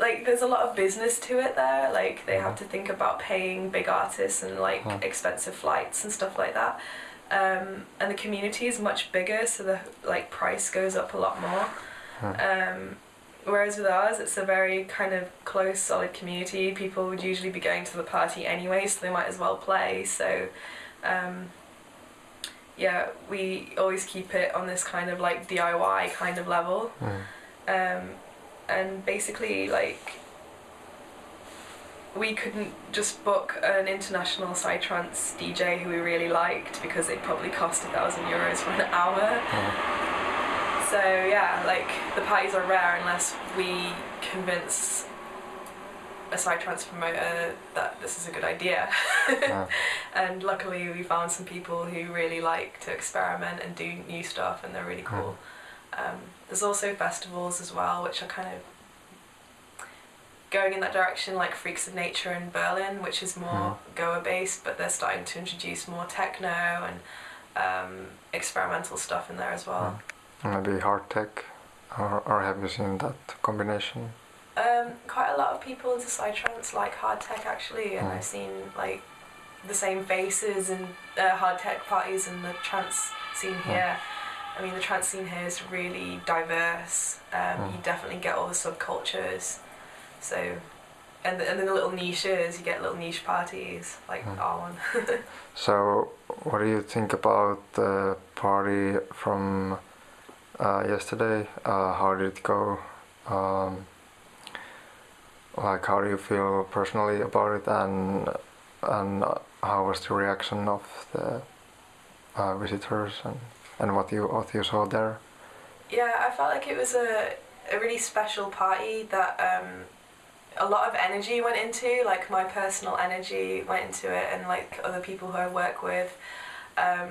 S10: like there's a lot of business to it there. Like they have to think about paying big artists and like
S1: Huh.
S10: expensive flights and stuff like that. Um, and the community is much bigger, so the like price goes up a lot more.
S1: Huh.
S10: Um, whereas with ours, it's a very kind of close, solid community. People would usually be going to the party anyway, so they might as well play. So, um, yeah, we always keep it on this kind of like DIY kind of level.
S1: Mm.
S10: Um, and basically, like, we couldn't just book an international psytrance DJ who we really liked because they'd probably cost a thousand euros for an hour. So yeah, like the parties are rare unless we convince a psytrance promoter that this is a good idea. And luckily we found some people who really like to experiment and do new stuff and they're really cool. Um, there's also festivals as well which are kind of going in that direction like Freaks of Nature in Berlin which is more Goa based but they're starting to introduce more techno and um, experimental stuff in there as well.
S1: Maybe hard tech, or, or have you seen that combination?
S10: Um, quite a lot of people into psytrance like hard tech actually, and
S1: Mm.
S10: I've seen like the same faces in uh, hard tech parties and the trance scene here. I mean, the trance scene here is really diverse. Um,
S1: Mm.
S10: You definitely get all the subcultures. So, and the, and then the little niches, you get little niche parties like
S1: Mm.
S10: our one.
S1: So, what do you think about the party from uh, yesterday? Uh, how did it go? Um, like, how do you feel personally about it, and and how was the reaction of the uh, visitors, and, and what you what you saw there?
S10: Yeah, I felt like it was a, a really special party that um, a lot of energy went into, like my personal energy went into it, and like other people who I work with. Um,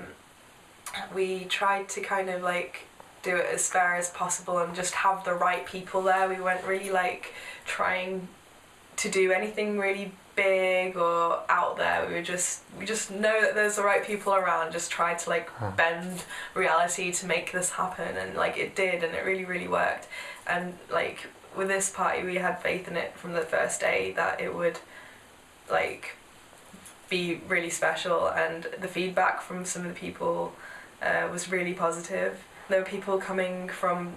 S10: we tried to kind of like do it as fair as possible and just have the right people there. We weren't really like trying to do anything really big or out there. We were just we just know that there's the right people around. Just try to like
S1: Huh.
S10: bend reality to make this happen, and like it did, and it really really worked. And like with this party, we had faith in it from the first day that it would like be really special, and the feedback from some of the people uh, was really positive. There were people coming from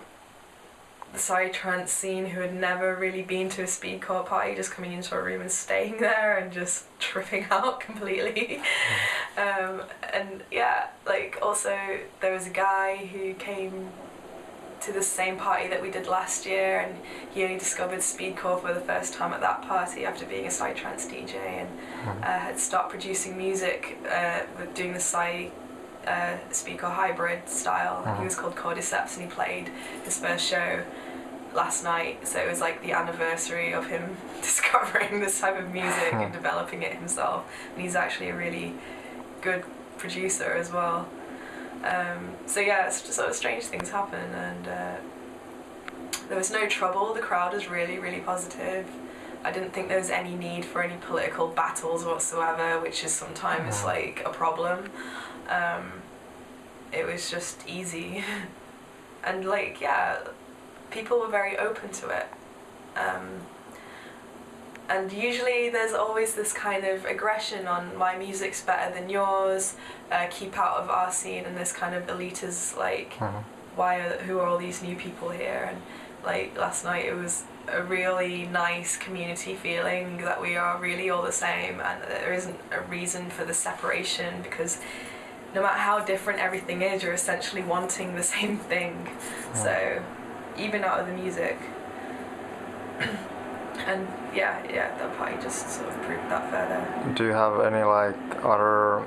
S10: psytrance scene who had never really been to a speedcore party, just coming into a room and staying there and just tripping out completely. um, and yeah, like also there was a guy who came to the same party that we did last year and he only discovered speedcore for the first time at that party after being a psytrance DJ and uh, had stopped producing music uh, doing the psy uh, speedcore hybrid style. He
S1: Mhm.
S10: was called Cordyceps and he played his first show last night so it was like the anniversary of him discovering this type of music and developing it himself and he's actually a really good producer as well um, so yeah it's just sort of strange things happen and uh, there was no trouble the crowd was really really positive I didn't think there was any need for any political battles whatsoever which is sometimes
S1: Mhm.
S10: like a problem Um, it was just easy, and like yeah, people were very open to it. Um, and usually there's always this kind of aggression on my music's better than yours, uh, keep out of our scene, and this kind of elitist like,
S1: Mhm.
S10: why are who are all these new people here? And like last night it was a really nice community feeling that we are really all the same, and there isn't a reason for the separation because no matter how different everything is, you're essentially wanting the same thing. So even out of the music. and yeah, yeah, that party just sort of proved that further.
S1: Do you have any like other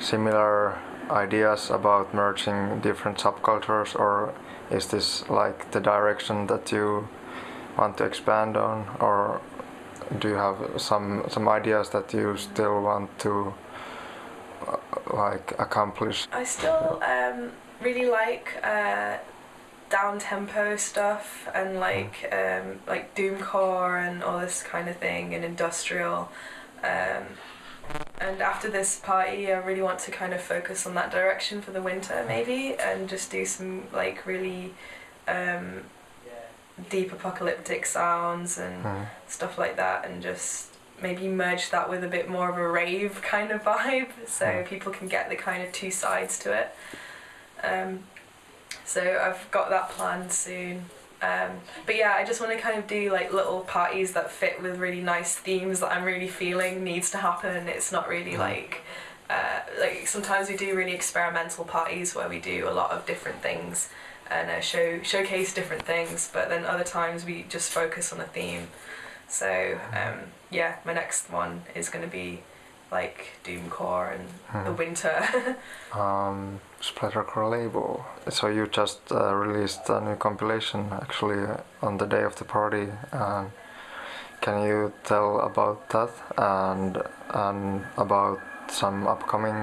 S1: similar ideas about merging different subcultures, or is this like the direction that you want to expand on, or do you have some some ideas that you still want to like accomplish?
S10: I still um, really like uh, down tempo stuff and like um, like doomcore and all this kind of thing and industrial. Um, and after this party, I really want to kind of focus on that direction for the winter, maybe, and just do some like really um, deep apocalyptic sounds and
S1: Mhm.
S10: stuff like that, and just maybe merge that with a bit more of a rave kind of vibe, so
S1: Mm.
S10: people can get the kind of two sides to it. Um, so I've got that planned soon. Um, but yeah, I just want to kind of do like little parties that fit with really nice themes that I'm really feeling needs to happen. It's not really like uh, like sometimes we do really experimental parties where we do a lot of different things and uh, show showcase different things. But then other times we just focus on a theme. So um, yeah, my next one is going to be like doomcore and the
S1: Mhm.
S10: winter.
S1: Um, Splattercore label. So you just uh, released a new compilation actually on the day of the party. Um, can you tell about that and and about some upcoming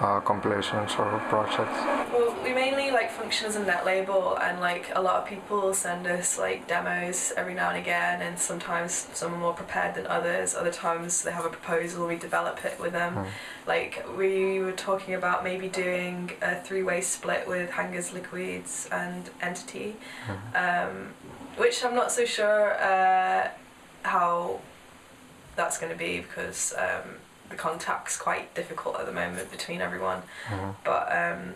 S1: uh, compilations or projects?
S10: Well, we mainly like function as a net label, and like a lot of people send us like demos every now and again, and sometimes some are more prepared than others. Other times they have a proposal, we develop it with them.
S1: Mm.
S10: Like we were talking about maybe doing a three-way split with Hangers Liquids and Entity, um, which I'm not so sure uh, how that's going to be because um, the contact's quite difficult at the moment between everyone
S1: Mhm.
S10: but um,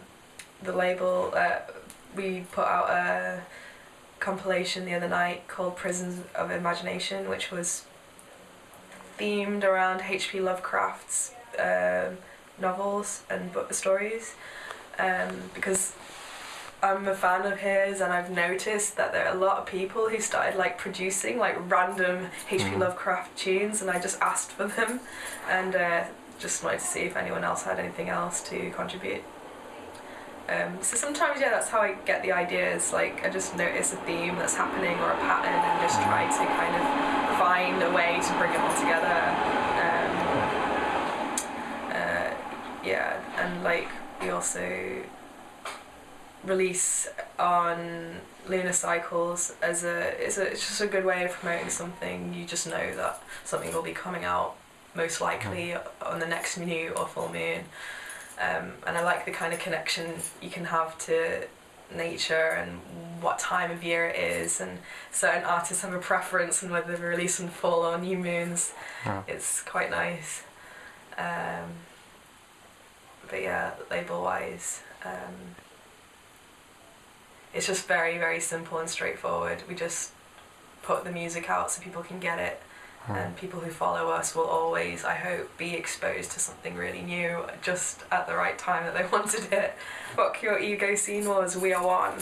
S10: the label uh, we put out a compilation the other night called Prisons of Imagination, which was themed around H.P. Lovecraft's um novels and book stories, um, because I'm a fan of his, and I've noticed that there are a lot of people who started like producing like random H.P.
S1: Mhm.
S10: Lovecraft tunes, and I just asked for them, and uh, just wanted to see if anyone else had anything else to contribute. Um, so sometimes, yeah, that's how I get the ideas. Like I just notice a theme that's happening or a pattern, and just try to kind of find a way to bring it all together. Um, uh, yeah, and like we also release on lunar cycles as a it's, a it's just a good way of promoting something. You just know that something will be coming out most likely on the next new or full moon. Um, and I like the kind of connection you can have to nature and what time of year it is and certain artists have a preference on whether they release on full or new moons.
S1: Yeah.
S10: It's quite nice. Um, but yeah, label wise, um, it's just very, very simple and straightforward. We just put the music out so people can get it hmm. and people who follow us will always, I hope, be exposed to something really new just at the right time that they wanted it. Fuck your ego scene was, we are one.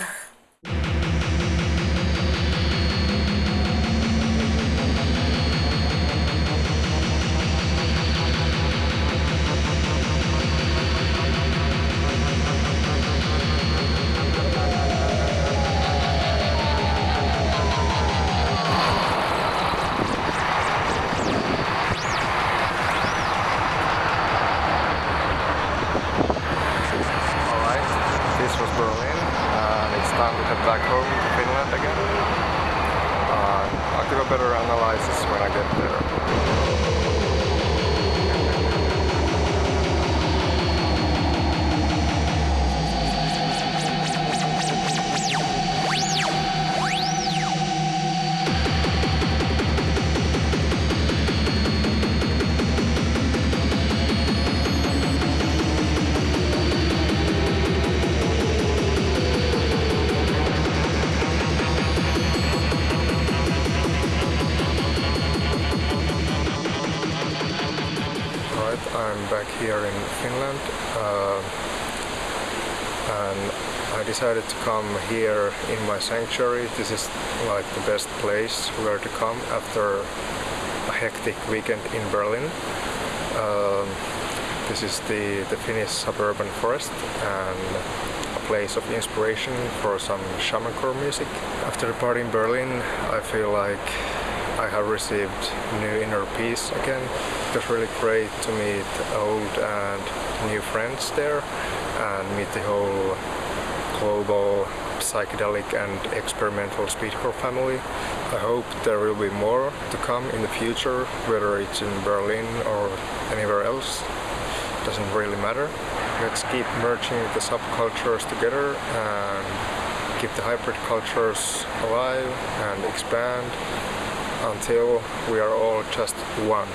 S1: To come here in my sanctuary. This is like the best place where to come after a hectic weekend in Berlin. Um, this is the, the Finnish suburban forest and a place of inspiration for some shamancore music. After the party in Berlin, I feel like I have received new inner peace again. It was really great to meet old and new friends there and meet the whole global psychedelic and experimental speedcore family. I hope there will be more to come in the future, whether it's in Berlin or anywhere else. Doesn't really matter. Let's keep merging the subcultures together and keep the hybrid cultures alive and expand until we are all just one.